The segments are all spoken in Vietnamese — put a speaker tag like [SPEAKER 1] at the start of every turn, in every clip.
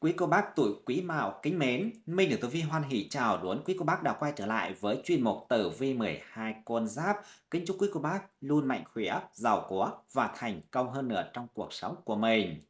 [SPEAKER 1] Quý cô bác tuổi Quý Mão kính mến, Minh được Tử Vi hoan hỷ chào đón quý cô bác đã quay trở lại với chuyên mục Tử Vi 12 con giáp. Kính chúc quý cô bác luôn mạnh khỏe, giàu có và thành công hơn nữa trong cuộc sống của mình.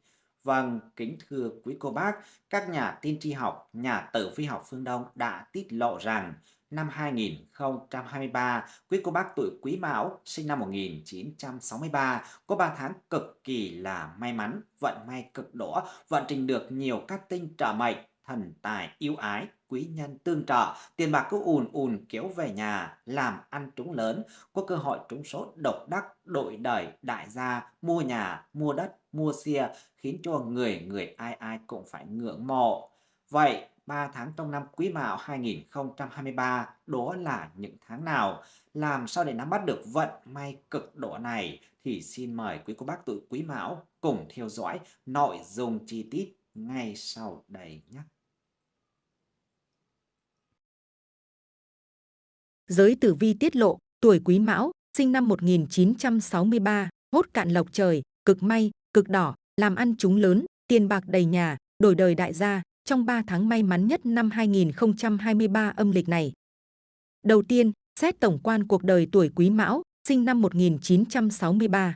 [SPEAKER 1] Vâng, kính thưa quý cô bác, các nhà tiên tri học, nhà tử vi học phương Đông đã tiết lộ rằng năm 2023, quý cô bác tuổi Quý Mão sinh năm 1963 có 3 tháng cực kỳ là may mắn, vận may cực đỏ, vận trình được nhiều các tinh trợ mệnh, thần tài yêu ái, quý nhân tương trợ, tiền bạc cứ ùn ùn kéo về nhà, làm ăn trúng lớn, có cơ hội trúng số độc đắc, đổi đời, đại gia, mua nhà, mua đất, mua xe, khiến cho người người ai ai cũng phải ngưỡng mộ. Vậy 3 tháng trong năm Quý Mão 2023 đó là những tháng nào? Làm sao để nắm bắt được vận may cực độ này thì xin mời quý cô bác tuổi Quý Mão cùng theo dõi nội dung chi tiết ngay sau đây nhé.
[SPEAKER 2] Giới tử vi tiết lộ, tuổi Quý Mão, sinh năm 1963, hốt cạn lộc trời, cực may, cực đỏ, làm ăn chúng lớn, tiền bạc đầy nhà, đổi đời đại gia, trong 3 tháng may mắn nhất năm 2023 âm lịch này. Đầu tiên, xét tổng quan cuộc đời tuổi Quý Mão, sinh năm 1963.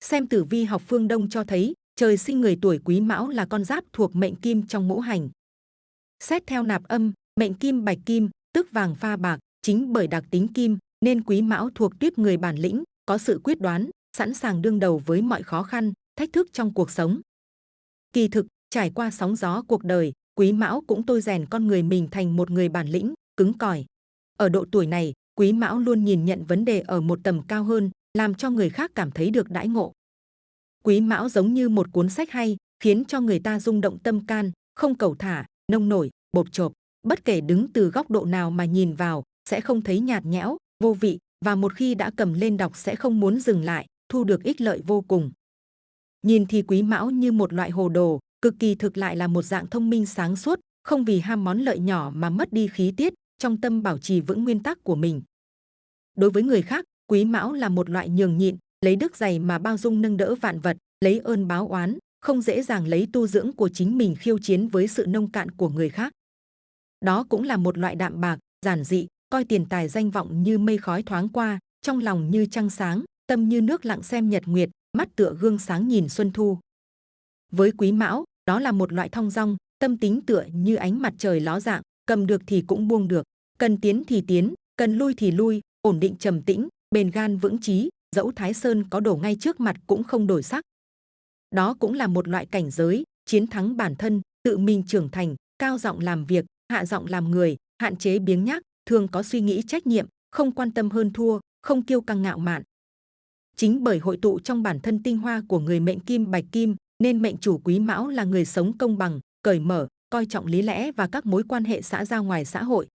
[SPEAKER 2] Xem tử vi học phương Đông cho thấy, trời sinh người tuổi Quý Mão là con giáp thuộc mệnh kim trong ngũ hành. Xét theo nạp âm, mệnh kim bạch kim, tức vàng pha bạc, chính bởi đặc tính kim nên Quý Mão thuộc tuyết người bản lĩnh, có sự quyết đoán, sẵn sàng đương đầu với mọi khó khăn, thách thức trong cuộc sống. Kỳ thực, Trải qua sóng gió cuộc đời, Quý Mão cũng tôi rèn con người mình thành một người bản lĩnh, cứng cỏi. Ở độ tuổi này, Quý Mão luôn nhìn nhận vấn đề ở một tầm cao hơn, làm cho người khác cảm thấy được đãi ngộ. Quý Mão giống như một cuốn sách hay, khiến cho người ta rung động tâm can, không cầu thả, nông nổi, bột chộp. Bất kể đứng từ góc độ nào mà nhìn vào, sẽ không thấy nhạt nhẽo, vô vị, và một khi đã cầm lên đọc sẽ không muốn dừng lại, thu được ích lợi vô cùng. Nhìn thì Quý Mão như một loại hồ đồ, cực kỳ thực lại là một dạng thông minh sáng suốt, không vì ham món lợi nhỏ mà mất đi khí tiết, trong tâm bảo trì vững nguyên tắc của mình. Đối với người khác, quý mão là một loại nhường nhịn, lấy đức dày mà bao dung nâng đỡ vạn vật, lấy ơn báo oán, không dễ dàng lấy tu dưỡng của chính mình khiêu chiến với sự nông cạn của người khác. Đó cũng là một loại đạm bạc, giản dị, coi tiền tài danh vọng như mây khói thoáng qua, trong lòng như trăng sáng, tâm như nước lặng xem nhật nguyệt, mắt tựa gương sáng nhìn xuân thu. Với quý mão, đó là một loại thong dong, tâm tính tựa như ánh mặt trời ló dạng, cầm được thì cũng buông được, cần tiến thì tiến, cần lui thì lui, ổn định trầm tĩnh, bền gan vững chí, dẫu Thái Sơn có đổ ngay trước mặt cũng không đổi sắc. Đó cũng là một loại cảnh giới, chiến thắng bản thân, tự mình trưởng thành, cao giọng làm việc, hạ giọng làm người, hạn chế biếng nhác, thường có suy nghĩ trách nhiệm, không quan tâm hơn thua, không kiêu căng ngạo mạn. Chính bởi hội tụ trong bản thân tinh hoa của người mệnh kim bạch kim, nên mệnh chủ quý mão là người sống công bằng, cởi mở, coi trọng lý lẽ và các mối quan hệ xã giao ngoài xã hội.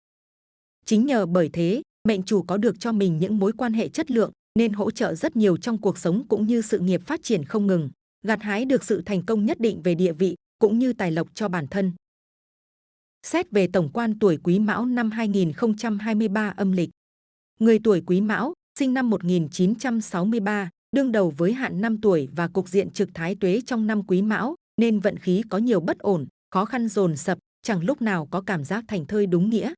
[SPEAKER 2] Chính nhờ bởi thế, mệnh chủ có được cho mình những mối quan hệ chất lượng nên hỗ trợ rất nhiều trong cuộc sống cũng như sự nghiệp phát triển không ngừng, gặt hái được sự thành công nhất định về địa vị cũng như tài lộc cho bản thân. Xét về tổng quan tuổi Quý Mão năm 2023 âm lịch. Người tuổi Quý Mão, sinh năm 1963, đương đầu với hạn 5 tuổi và cục diện trực thái tuế trong năm quý mão, nên vận khí có nhiều bất ổn, khó khăn dồn sập, chẳng lúc nào có cảm giác thành thơi đúng nghĩa.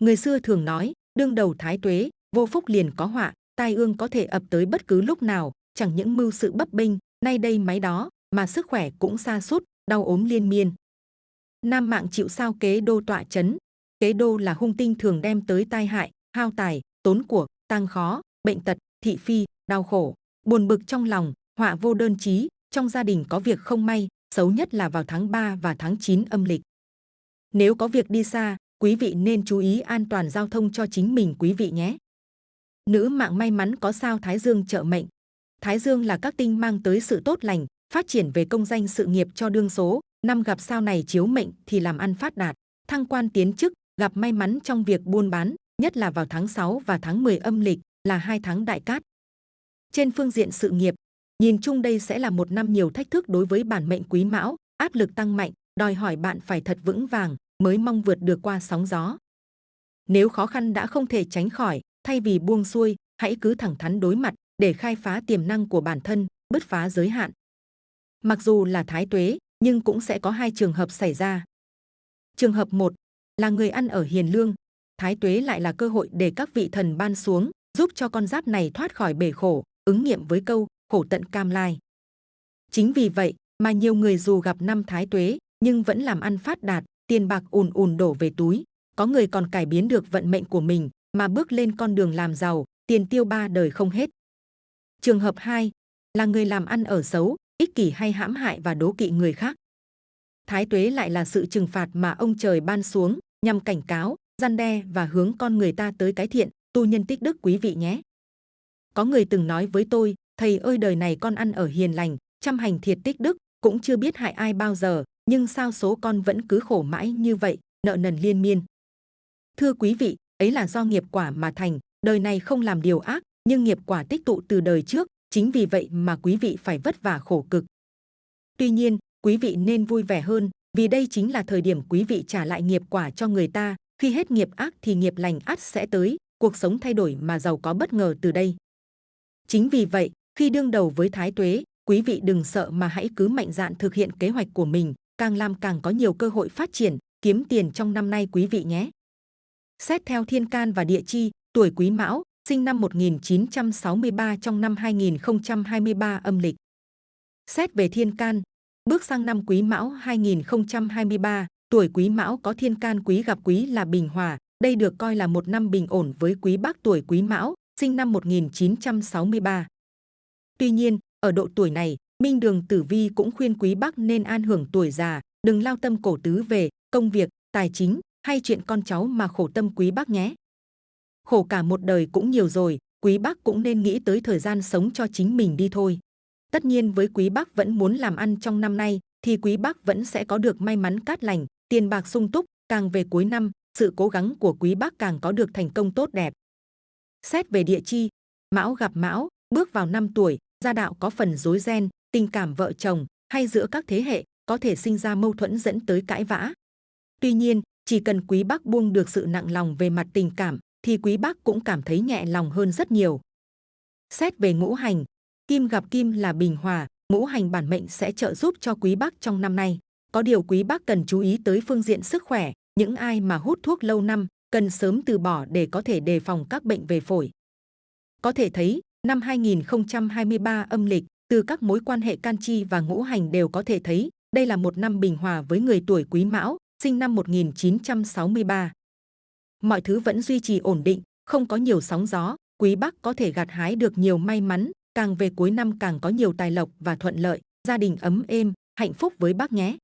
[SPEAKER 2] Người xưa thường nói, đương đầu thái tuế, vô phúc liền có họa, tai ương có thể ập tới bất cứ lúc nào, chẳng những mưu sự bấp bênh, nay đây máy đó, mà sức khỏe cũng xa sút đau ốm liên miên. Nam mạng chịu sao kế đô tọa chấn. Kế đô là hung tinh thường đem tới tai hại, hao tài, tốn của, tăng khó, bệnh tật, thị phi, đau khổ, buồn bực trong lòng, họa vô đơn chí, trong gia đình có việc không may, xấu nhất là vào tháng 3 và tháng 9 âm lịch. Nếu có việc đi xa, quý vị nên chú ý an toàn giao thông cho chính mình quý vị nhé. Nữ mạng may mắn có sao Thái Dương trợ mệnh. Thái Dương là các tinh mang tới sự tốt lành, phát triển về công danh sự nghiệp cho đương số. Năm gặp sao này chiếu mệnh thì làm ăn phát đạt, thăng quan tiến chức, gặp may mắn trong việc buôn bán, nhất là vào tháng 6 và tháng 10 âm lịch là hai tháng đại cát, trên phương diện sự nghiệp, nhìn chung đây sẽ là một năm nhiều thách thức đối với bản mệnh quý mão, áp lực tăng mạnh, đòi hỏi bạn phải thật vững vàng mới mong vượt được qua sóng gió. Nếu khó khăn đã không thể tránh khỏi, thay vì buông xuôi, hãy cứ thẳng thắn đối mặt để khai phá tiềm năng của bản thân, bứt phá giới hạn. Mặc dù là thái tuế, nhưng cũng sẽ có hai trường hợp xảy ra. Trường hợp 1 là người ăn ở hiền lương, thái tuế lại là cơ hội để các vị thần ban xuống, giúp cho con giáp này thoát khỏi bể khổ, ứng nghiệm với câu khổ tận cam lai. Chính vì vậy mà nhiều người dù gặp năm thái tuế nhưng vẫn làm ăn phát đạt, tiền bạc ùn ùn đổ về túi. Có người còn cải biến được vận mệnh của mình mà bước lên con đường làm giàu, tiền tiêu ba đời không hết. Trường hợp 2 là người làm ăn ở xấu, ích kỷ hay hãm hại và đố kỵ người khác. Thái tuế lại là sự trừng phạt mà ông trời ban xuống nhằm cảnh cáo, gian đe và hướng con người ta tới cái thiện, tu nhân tích đức quý vị nhé. Có người từng nói với tôi, thầy ơi đời này con ăn ở hiền lành, chăm hành thiệt tích đức, cũng chưa biết hại ai bao giờ, nhưng sao số con vẫn cứ khổ mãi như vậy, nợ nần liên miên. Thưa quý vị, ấy là do nghiệp quả mà thành, đời này không làm điều ác, nhưng nghiệp quả tích tụ từ đời trước, chính vì vậy mà quý vị phải vất vả khổ cực. Tuy nhiên, quý vị nên vui vẻ hơn, vì đây chính là thời điểm quý vị trả lại nghiệp quả cho người ta, khi hết nghiệp ác thì nghiệp lành ắt sẽ tới, cuộc sống thay đổi mà giàu có bất ngờ từ đây. Chính vì vậy, khi đương đầu với thái tuế, quý vị đừng sợ mà hãy cứ mạnh dạn thực hiện kế hoạch của mình, càng làm càng có nhiều cơ hội phát triển, kiếm tiền trong năm nay quý vị nhé. Xét theo thiên can và địa chi, tuổi quý mão, sinh năm 1963 trong năm 2023 âm lịch. Xét về thiên can, bước sang năm quý mão 2023, tuổi quý mão có thiên can quý gặp quý là bình hòa, đây được coi là một năm bình ổn với quý bác tuổi quý mão, sinh năm 1963. Tuy nhiên, ở độ tuổi này, Minh Đường Tử Vi cũng khuyên quý bác nên an hưởng tuổi già, đừng lao tâm cổ tứ về công việc, tài chính hay chuyện con cháu mà khổ tâm quý bác nhé. Khổ cả một đời cũng nhiều rồi, quý bác cũng nên nghĩ tới thời gian sống cho chính mình đi thôi. Tất nhiên với quý bác vẫn muốn làm ăn trong năm nay, thì quý bác vẫn sẽ có được may mắn cát lành, tiền bạc sung túc, càng về cuối năm, sự cố gắng của quý bác càng có được thành công tốt đẹp. Xét về địa chi, Mão gặp Mão, bước vào năm tuổi, gia đạo có phần rối ren, tình cảm vợ chồng hay giữa các thế hệ có thể sinh ra mâu thuẫn dẫn tới cãi vã. Tuy nhiên, chỉ cần quý bác buông được sự nặng lòng về mặt tình cảm, thì quý bác cũng cảm thấy nhẹ lòng hơn rất nhiều. Xét về ngũ hành, kim gặp kim là bình hòa, ngũ hành bản mệnh sẽ trợ giúp cho quý bác trong năm nay. Có điều quý bác cần chú ý tới phương diện sức khỏe, những ai mà hút thuốc lâu năm cần sớm từ bỏ để có thể đề phòng các bệnh về phổi. Có thể thấy, năm 2023 âm lịch, từ các mối quan hệ can chi và ngũ hành đều có thể thấy, đây là một năm bình hòa với người tuổi Quý Mão, sinh năm 1963. Mọi thứ vẫn duy trì ổn định, không có nhiều sóng gió, Quý Bắc có thể gặt hái được nhiều may mắn, càng về cuối năm càng có nhiều tài lộc và thuận lợi, gia đình ấm êm, hạnh phúc với bác nhé.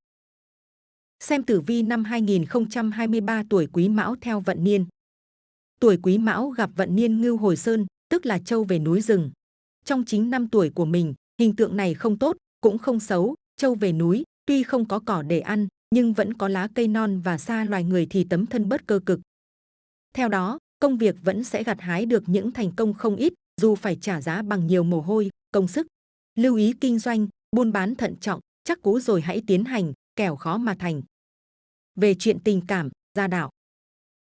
[SPEAKER 2] Xem tử vi năm 2023 tuổi Quý Mão theo vận niên. Tuổi Quý Mão gặp vận niên Ngưu Hồi Sơn, tức là châu về núi rừng. Trong chính năm tuổi của mình, hình tượng này không tốt, cũng không xấu, châu về núi, tuy không có cỏ để ăn, nhưng vẫn có lá cây non và xa loài người thì tấm thân bất cơ cực. Theo đó, công việc vẫn sẽ gặt hái được những thành công không ít, dù phải trả giá bằng nhiều mồ hôi, công sức. Lưu ý kinh doanh, buôn bán thận trọng, chắc cú rồi hãy tiến hành, kẻo khó mà thành. Về chuyện tình cảm, gia đạo.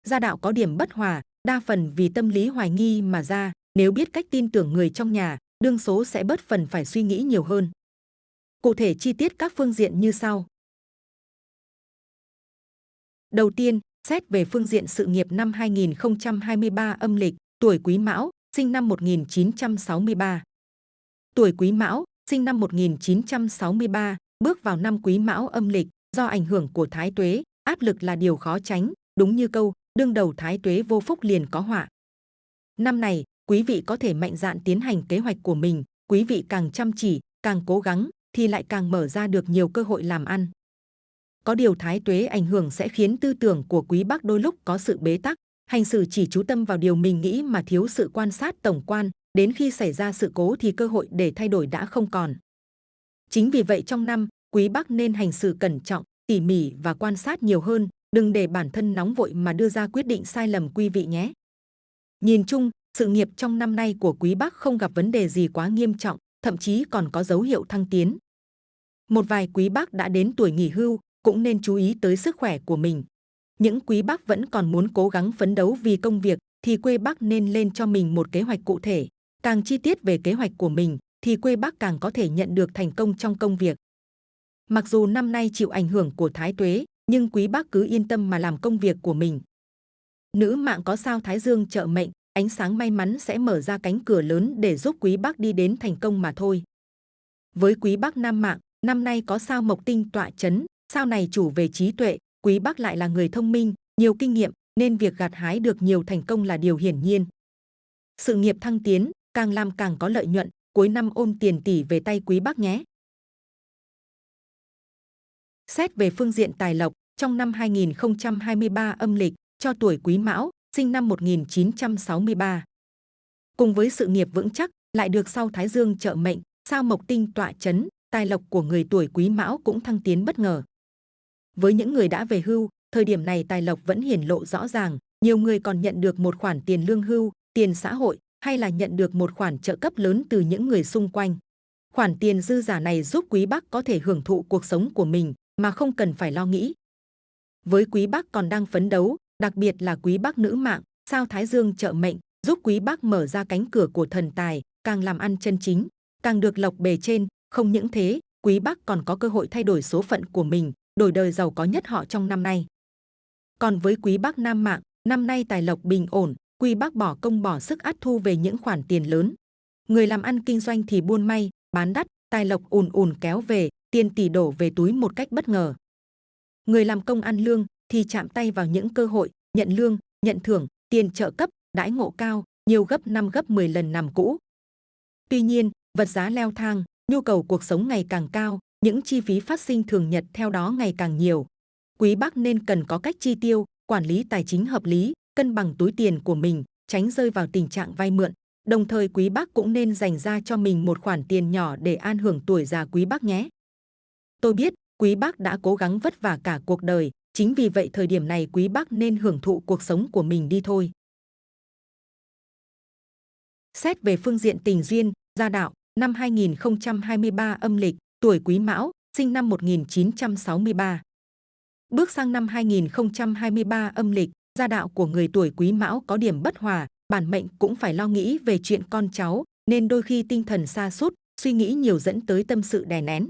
[SPEAKER 2] Gia đạo có điểm bất hòa, đa phần vì tâm lý hoài nghi mà ra, nếu biết cách tin tưởng người trong nhà, đương số sẽ bớt phần phải suy nghĩ nhiều hơn. Cụ thể chi tiết các phương diện như sau. Đầu tiên, xét về phương diện sự nghiệp năm 2023 âm lịch, tuổi Quý Mão, sinh năm 1963. Tuổi Quý Mão, sinh năm 1963, bước vào năm Quý Mão âm lịch, do ảnh hưởng của Thái Tuế, áp lực là điều khó tránh, đúng như câu, đương đầu Thái Tuế vô phúc liền có họa. Năm này, quý vị có thể mạnh dạn tiến hành kế hoạch của mình, quý vị càng chăm chỉ, càng cố gắng, thì lại càng mở ra được nhiều cơ hội làm ăn. Có điều thái tuế ảnh hưởng sẽ khiến tư tưởng của quý bác đôi lúc có sự bế tắc, hành xử chỉ chú tâm vào điều mình nghĩ mà thiếu sự quan sát tổng quan, đến khi xảy ra sự cố thì cơ hội để thay đổi đã không còn. Chính vì vậy trong năm, quý bác nên hành xử cẩn trọng, tỉ mỉ và quan sát nhiều hơn, đừng để bản thân nóng vội mà đưa ra quyết định sai lầm quý vị nhé. Nhìn chung, sự nghiệp trong năm nay của quý bác không gặp vấn đề gì quá nghiêm trọng, thậm chí còn có dấu hiệu thăng tiến. Một vài quý bác đã đến tuổi nghỉ hưu cũng nên chú ý tới sức khỏe của mình. Những quý bác vẫn còn muốn cố gắng phấn đấu vì công việc thì quê bác nên lên cho mình một kế hoạch cụ thể. Càng chi tiết về kế hoạch của mình thì quê bác càng có thể nhận được thành công trong công việc. Mặc dù năm nay chịu ảnh hưởng của thái tuế, nhưng quý bác cứ yên tâm mà làm công việc của mình. Nữ mạng có sao Thái Dương trợ mệnh, ánh sáng may mắn sẽ mở ra cánh cửa lớn để giúp quý bác đi đến thành công mà thôi. Với quý bác nam mạng, năm nay có sao mộc tinh tọa chấn, sao này chủ về trí tuệ, quý bác lại là người thông minh, nhiều kinh nghiệm, nên việc gặt hái được nhiều thành công là điều hiển nhiên. Sự nghiệp thăng tiến, càng làm càng có lợi nhuận, cuối năm ôm tiền tỷ về tay quý bác nhé. Xét về phương diện tài lộc, trong năm 2023 âm lịch, cho tuổi Quý Mão, sinh năm 1963. Cùng với sự nghiệp vững chắc, lại được sau Thái Dương trợ mệnh, sao Mộc Tinh tọa chấn, tài lộc của người tuổi Quý Mão cũng thăng tiến bất ngờ. Với những người đã về hưu, thời điểm này tài lộc vẫn hiển lộ rõ ràng, nhiều người còn nhận được một khoản tiền lương hưu, tiền xã hội hay là nhận được một khoản trợ cấp lớn từ những người xung quanh. Khoản tiền dư giả này giúp quý bác có thể hưởng thụ cuộc sống của mình mà không cần phải lo nghĩ. Với quý bác còn đang phấn đấu, đặc biệt là quý bác nữ mạng, sao Thái Dương trợ mệnh, giúp quý bác mở ra cánh cửa của thần tài, càng làm ăn chân chính, càng được lộc bề trên. Không những thế, quý bác còn có cơ hội thay đổi số phận của mình, đổi đời giàu có nhất họ trong năm nay. Còn với quý bác nam mạng, năm nay tài lộc bình ổn, quý bác bỏ công bỏ sức át thu về những khoản tiền lớn. Người làm ăn kinh doanh thì buôn may, bán đắt, tài lộc ùn ùn kéo về, tiền tỷ đổ về túi một cách bất ngờ. Người làm công ăn lương thì chạm tay vào những cơ hội, nhận lương, nhận thưởng, tiền trợ cấp, đãi ngộ cao, nhiều gấp 5 gấp 10 lần năm cũ. Tuy nhiên, vật giá leo thang, nhu cầu cuộc sống ngày càng cao, những chi phí phát sinh thường nhật theo đó ngày càng nhiều. Quý bác nên cần có cách chi tiêu, quản lý tài chính hợp lý, cân bằng túi tiền của mình, tránh rơi vào tình trạng vay mượn. Đồng thời quý bác cũng nên dành ra cho mình một khoản tiền nhỏ để an hưởng tuổi già quý bác nhé. Tôi biết, quý bác đã cố gắng vất vả cả cuộc đời, chính vì vậy thời điểm này quý bác nên hưởng thụ cuộc sống của mình đi thôi. Xét về phương diện tình duyên, gia đạo, năm 2023 âm lịch, tuổi Quý Mão, sinh năm 1963. Bước sang năm 2023 âm lịch, gia đạo của người tuổi Quý Mão có điểm bất hòa, bản mệnh cũng phải lo nghĩ về chuyện con cháu, nên đôi khi tinh thần xa sút suy nghĩ nhiều dẫn tới tâm sự đè nén.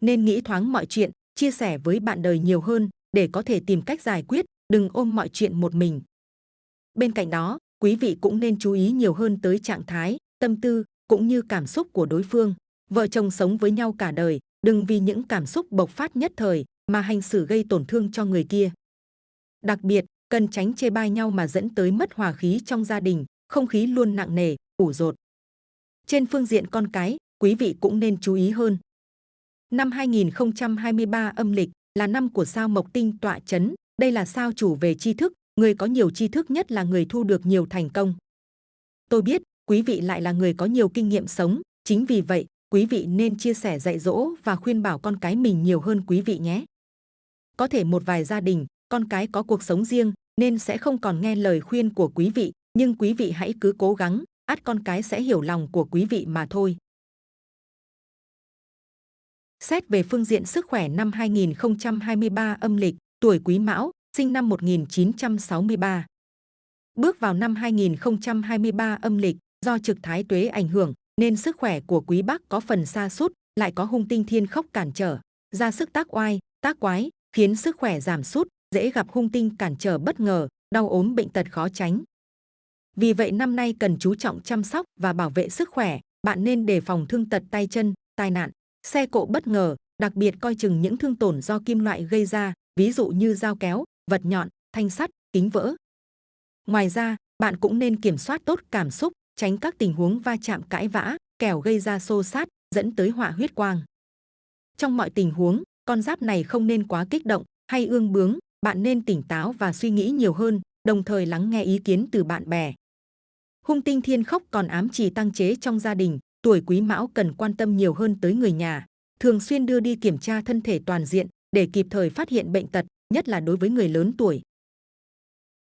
[SPEAKER 2] Nên nghĩ thoáng mọi chuyện, chia sẻ với bạn đời nhiều hơn để có thể tìm cách giải quyết, đừng ôm mọi chuyện một mình. Bên cạnh đó, quý vị cũng nên chú ý nhiều hơn tới trạng thái, tâm tư cũng như cảm xúc của đối phương. Vợ chồng sống với nhau cả đời, đừng vì những cảm xúc bộc phát nhất thời mà hành xử gây tổn thương cho người kia. Đặc biệt, cần tránh chê bai nhau mà dẫn tới mất hòa khí trong gia đình, không khí luôn nặng nề, ủ rột. Trên phương diện con cái, quý vị cũng nên chú ý hơn. Năm 2023 âm lịch là năm của sao Mộc Tinh tọa chấn, đây là sao chủ về tri thức, người có nhiều tri thức nhất là người thu được nhiều thành công. Tôi biết, quý vị lại là người có nhiều kinh nghiệm sống, chính vì vậy, quý vị nên chia sẻ dạy dỗ và khuyên bảo con cái mình nhiều hơn quý vị nhé. Có thể một vài gia đình, con cái có cuộc sống riêng nên sẽ không còn nghe lời khuyên của quý vị, nhưng quý vị hãy cứ cố gắng, ắt con cái sẽ hiểu lòng của quý vị mà thôi. Xét về phương diện sức khỏe năm 2023 âm lịch, tuổi Quý Mão, sinh năm 1963. Bước vào năm 2023 âm lịch, do trực thái tuế ảnh hưởng, nên sức khỏe của Quý bắc có phần xa sút lại có hung tinh thiên khốc cản trở, ra sức tác oai, tác quái, khiến sức khỏe giảm sút, dễ gặp hung tinh cản trở bất ngờ, đau ốm bệnh tật khó tránh. Vì vậy năm nay cần chú trọng chăm sóc và bảo vệ sức khỏe, bạn nên đề phòng thương tật tay chân, tai nạn, xe cộ bất ngờ, đặc biệt coi chừng những thương tổn do kim loại gây ra, ví dụ như dao kéo, vật nhọn, thanh sắt, kính vỡ. Ngoài ra, bạn cũng nên kiểm soát tốt cảm xúc, tránh các tình huống va chạm cãi vã, kẻo gây ra xô sát, dẫn tới họa huyết quang. Trong mọi tình huống, con giáp này không nên quá kích động hay ương bướng, bạn nên tỉnh táo và suy nghĩ nhiều hơn, đồng thời lắng nghe ý kiến từ bạn bè. Hung tinh thiên khốc còn ám chỉ tăng chế trong gia đình, tuổi quý mão cần quan tâm nhiều hơn tới người nhà, thường xuyên đưa đi kiểm tra thân thể toàn diện để kịp thời phát hiện bệnh tật, nhất là đối với người lớn tuổi.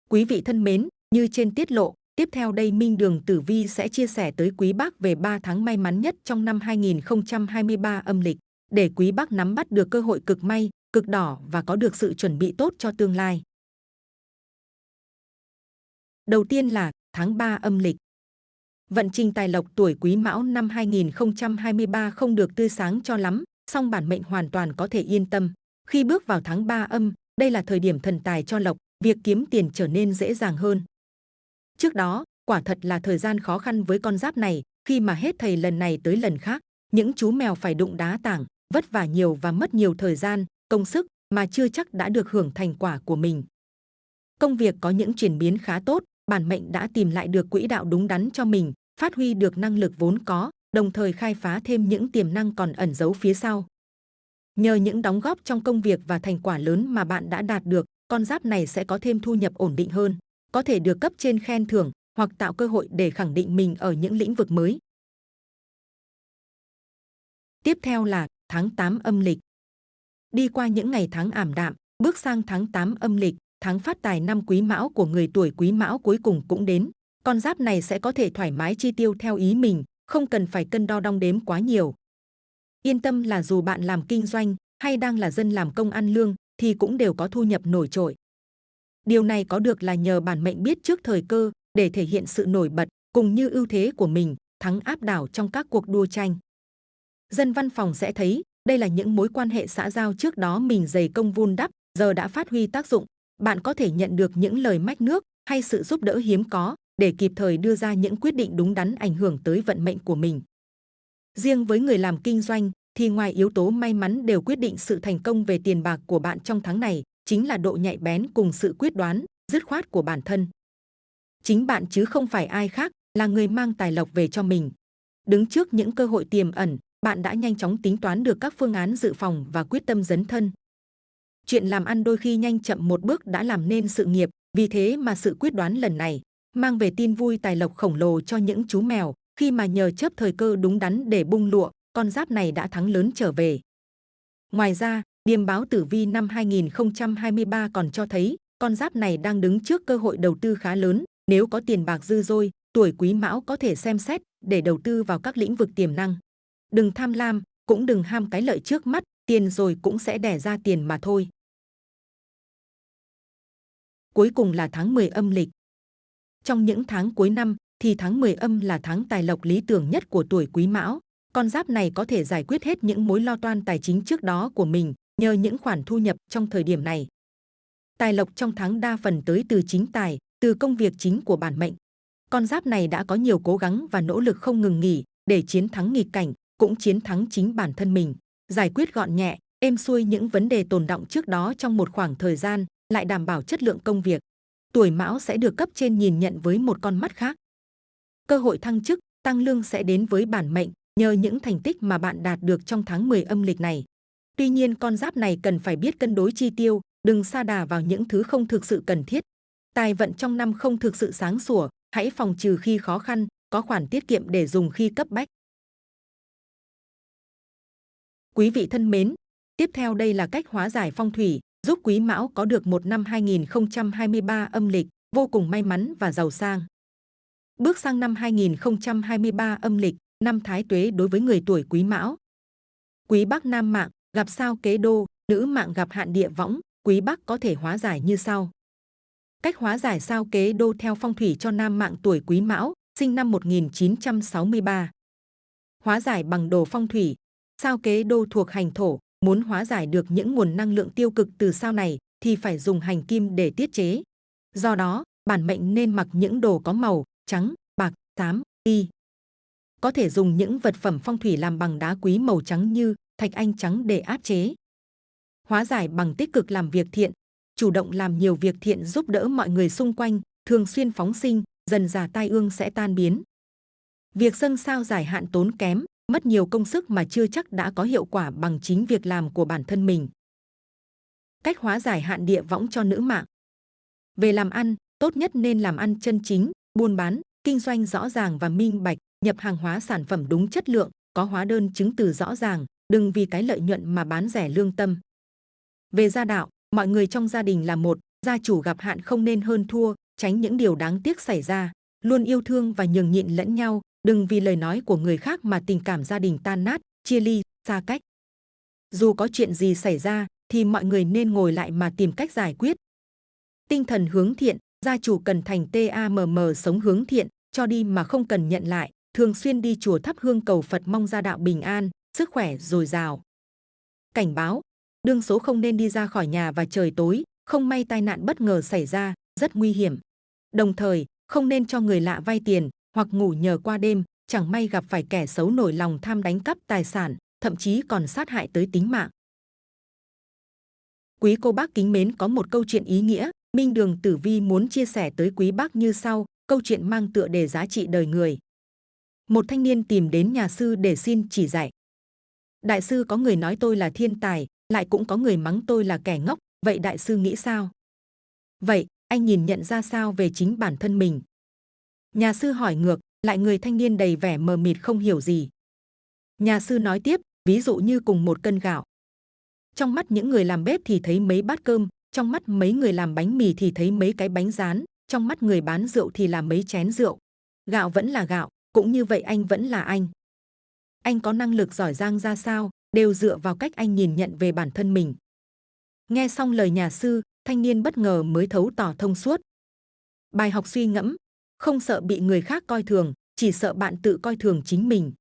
[SPEAKER 2] Quý vị thân mến, như trên tiết lộ, tiếp theo đây Minh Đường Tử Vi sẽ chia sẻ tới quý bác về 3 tháng may mắn nhất trong năm 2023 âm lịch, để quý bác nắm bắt được cơ hội cực may, cực đỏ và có được sự chuẩn bị tốt cho tương lai. Đầu tiên là tháng 3 âm lịch. Vận trình tài lộc tuổi Quý Mão năm 2023 không được tươi sáng cho lắm, song bản mệnh hoàn toàn có thể yên tâm. Khi bước vào tháng 3 âm, đây là thời điểm thần tài cho lộc, việc kiếm tiền trở nên dễ dàng hơn. Trước đó, quả thật là thời gian khó khăn với con giáp này, khi mà hết thầy lần này tới lần khác, những chú mèo phải đụng đá tảng, vất vả nhiều và mất nhiều thời gian, công sức mà chưa chắc đã được hưởng thành quả của mình. Công việc có những chuyển biến khá tốt, bản mệnh đã tìm lại được quỹ đạo đúng đắn cho mình, phát huy được năng lực vốn có, đồng thời khai phá thêm những tiềm năng còn ẩn giấu phía sau. Nhờ những đóng góp trong công việc và thành quả lớn mà bạn đã đạt được, con giáp này sẽ có thêm thu nhập ổn định hơn, có thể được cấp trên khen thưởng hoặc tạo cơ hội để khẳng định mình ở những lĩnh vực mới. Tiếp theo là tháng 8 âm lịch. Đi qua những ngày tháng ảm đạm, bước sang tháng 8 âm lịch, tháng phát tài năm quý mão của người tuổi quý mão cuối cùng cũng đến. Con giáp này sẽ có thể thoải mái chi tiêu theo ý mình, không cần phải cân đo đong đếm quá nhiều. Yên tâm là dù bạn làm kinh doanh hay đang là dân làm công ăn lương thì cũng đều có thu nhập nổi trội. Điều này có được là nhờ bản mệnh biết trước thời cơ để thể hiện sự nổi bật cùng như ưu thế của mình thắng áp đảo trong các cuộc đua tranh. Dân văn phòng sẽ thấy đây là những mối quan hệ xã giao trước đó mình dày công vun đắp giờ đã phát huy tác dụng. Bạn có thể nhận được những lời mách nước hay sự giúp đỡ hiếm có để kịp thời đưa ra những quyết định đúng đắn ảnh hưởng tới vận mệnh của mình. Riêng với người làm kinh doanh thì ngoài yếu tố may mắn đều quyết định sự thành công về tiền bạc của bạn trong tháng này chính là độ nhạy bén cùng sự quyết đoán, dứt khoát của bản thân. Chính bạn chứ không phải ai khác là người mang tài lộc về cho mình. Đứng trước những cơ hội tiềm ẩn, bạn đã nhanh chóng tính toán được các phương án dự phòng và quyết tâm dấn thân. Chuyện làm ăn đôi khi nhanh chậm một bước đã làm nên sự nghiệp, vì thế mà sự quyết đoán lần này mang về tin vui tài lộc khổng lồ cho những chú mèo khi mà nhờ chớp thời cơ đúng đắn để bung lụa, con giáp này đã thắng lớn trở về. Ngoài ra, điềm báo tử vi năm 2023 còn cho thấy con giáp này đang đứng trước cơ hội đầu tư khá lớn. Nếu có tiền bạc dư dôi, tuổi quý mão có thể xem xét để đầu tư vào các lĩnh vực tiềm năng. Đừng tham lam, cũng đừng ham cái lợi trước mắt, tiền rồi cũng sẽ đẻ ra tiền mà thôi. Cuối cùng là tháng 10 âm lịch. Trong những tháng cuối năm thì tháng 10 âm là tháng tài lộc lý tưởng nhất của tuổi Quý Mão. Con giáp này có thể giải quyết hết những mối lo toan tài chính trước đó của mình nhờ những khoản thu nhập trong thời điểm này. Tài lộc trong tháng đa phần tới từ chính tài, từ công việc chính của bản mệnh. Con giáp này đã có nhiều cố gắng và nỗ lực không ngừng nghỉ để chiến thắng nghịch cảnh, cũng chiến thắng chính bản thân mình, giải quyết gọn nhẹ, êm xuôi những vấn đề tồn động trước đó trong một khoảng thời gian, lại đảm bảo chất lượng công việc. Tuổi Mão sẽ được cấp trên nhìn nhận với một con mắt khác. Cơ hội thăng chức, tăng lương sẽ đến với bản mệnh nhờ những thành tích mà bạn đạt được trong tháng 10 âm lịch này. Tuy nhiên con giáp này cần phải biết cân đối chi tiêu, đừng sa đà vào những thứ không thực sự cần thiết. Tài vận trong năm không thực sự sáng sủa, hãy phòng trừ khi khó khăn, có khoản tiết kiệm để dùng khi cấp bách. Quý vị thân mến, tiếp theo đây là cách hóa giải phong thủy, giúp Quý Mão có được một năm 2023 âm lịch vô cùng may mắn và giàu sang. Bước sang năm 2023 âm lịch, năm Thái Tuế đối với người tuổi Quý Mão. Quý Bắc Nam mạng gặp sao kế đô, nữ mạng gặp hạn địa võng, Quý Bắc có thể hóa giải như sau. Cách hóa giải sao kế đô theo phong thủy cho nam mạng tuổi Quý Mão, sinh năm 1963. Hóa giải bằng đồ phong thủy, sao kế đô thuộc hành thổ, muốn hóa giải được những nguồn năng lượng tiêu cực từ sao này thì phải dùng hành kim để tiết chế. Do đó, bản mệnh nên mặc những đồ có màu trắng, bạc, xám, y. Có thể dùng những vật phẩm phong thủy làm bằng đá quý màu trắng như thạch anh trắng để áp chế. Hóa giải bằng tích cực làm việc thiện, chủ động làm nhiều việc thiện giúp đỡ mọi người xung quanh, thường xuyên phóng sinh, dần già tai ương sẽ tan biến. Việc dâng sao giải hạn tốn kém, mất nhiều công sức mà chưa chắc đã có hiệu quả bằng chính việc làm của bản thân mình. Cách hóa giải hạn địa võng cho nữ mạng. Về làm ăn, tốt nhất nên làm ăn chân chính, buôn bán, kinh doanh rõ ràng và minh bạch, nhập hàng hóa sản phẩm đúng chất lượng, có hóa đơn chứng từ rõ ràng, đừng vì cái lợi nhuận mà bán rẻ lương tâm. Về gia đạo, mọi người trong gia đình là một, gia chủ gặp hạn không nên hơn thua, tránh những điều đáng tiếc xảy ra, luôn yêu thương và nhường nhịn lẫn nhau, đừng vì lời nói của người khác mà tình cảm gia đình tan nát, chia ly, xa cách. Dù có chuyện gì xảy ra, thì mọi người nên ngồi lại mà tìm cách giải quyết. Tinh thần hướng thiện, gia chủ cần thành TAMM sống hướng thiện, cho đi mà không cần nhận lại, thường xuyên đi chùa thắp hương cầu Phật mong gia đạo bình an, sức khỏe dồi dào. cảnh báo. Đương số không nên đi ra khỏi nhà và trời tối, không may tai nạn bất ngờ xảy ra, rất nguy hiểm. Đồng thời, không nên cho người lạ vay tiền hoặc ngủ nhờ qua đêm, chẳng may gặp phải kẻ xấu nổi lòng tham đánh cắp tài sản, thậm chí còn sát hại tới tính mạng. Quý cô bác kính mến có một câu chuyện ý nghĩa, Minh Đường Tử Vi muốn chia sẻ tới quý bác như sau, câu chuyện mang tựa đề giá trị đời người. Một thanh niên tìm đến nhà sư để xin chỉ dạy. Đại sư có người nói tôi là thiên tài, lại cũng có người mắng tôi là kẻ ngốc, vậy đại sư nghĩ sao? Vậy, anh nhìn nhận ra sao về chính bản thân mình? Nhà sư hỏi ngược, lại người thanh niên đầy vẻ mờ mịt không hiểu gì. Nhà sư nói tiếp, ví dụ như cùng một cân gạo. Trong mắt những người làm bếp thì thấy mấy bát cơm, trong mắt mấy người làm bánh mì thì thấy mấy cái bánh rán, trong mắt người bán rượu thì là mấy chén rượu. Gạo vẫn là gạo, cũng như vậy anh vẫn là anh. Anh có năng lực giỏi giang ra sao, đều dựa vào cách anh nhìn nhận về bản thân mình. Nghe xong lời nhà sư, thanh niên bất ngờ mới thấu tỏ thông suốt. Bài học suy ngẫm, không sợ bị người khác coi thường, chỉ sợ bạn tự coi thường chính mình.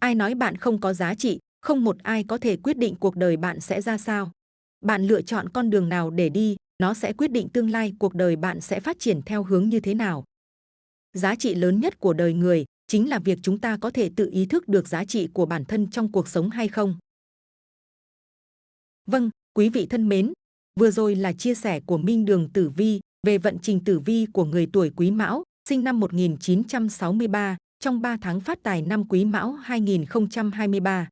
[SPEAKER 2] Ai nói bạn không có giá trị, không một ai có thể quyết định cuộc đời bạn sẽ ra sao. Bạn lựa chọn con đường nào để đi, nó sẽ quyết định tương lai cuộc đời bạn sẽ phát triển theo hướng như thế nào. Giá trị lớn nhất của đời người chính là việc chúng ta có thể tự ý thức được giá trị của bản thân trong cuộc sống hay không. Vâng, quý vị thân mến, vừa rồi là chia sẻ của Minh Đường Tử Vi về vận trình tử vi của người tuổi Quý Mão, sinh năm 1963, trong 3 tháng phát tài năm Quý Mão 2023.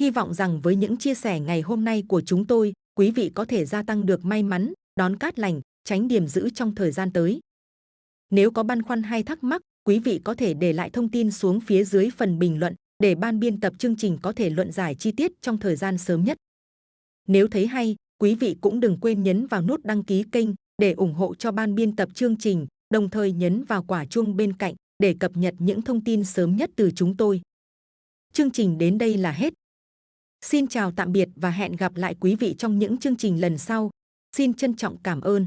[SPEAKER 2] Hy vọng rằng với những chia sẻ ngày hôm nay của chúng tôi, quý vị có thể gia tăng được may mắn, đón cát lành, tránh điểm giữ trong thời gian tới. Nếu có băn khoăn hay thắc mắc, quý vị có thể để lại thông tin xuống phía dưới phần bình luận để ban biên tập chương trình có thể luận giải chi tiết trong thời gian sớm nhất. Nếu thấy hay, quý vị cũng đừng quên nhấn vào nút đăng ký kênh để ủng hộ cho ban biên tập chương trình, đồng thời nhấn vào quả chuông bên cạnh để cập nhật những thông tin sớm nhất từ chúng tôi. Chương trình đến đây là hết. Xin chào tạm biệt và hẹn gặp lại quý vị trong những chương trình lần sau. Xin trân trọng cảm ơn.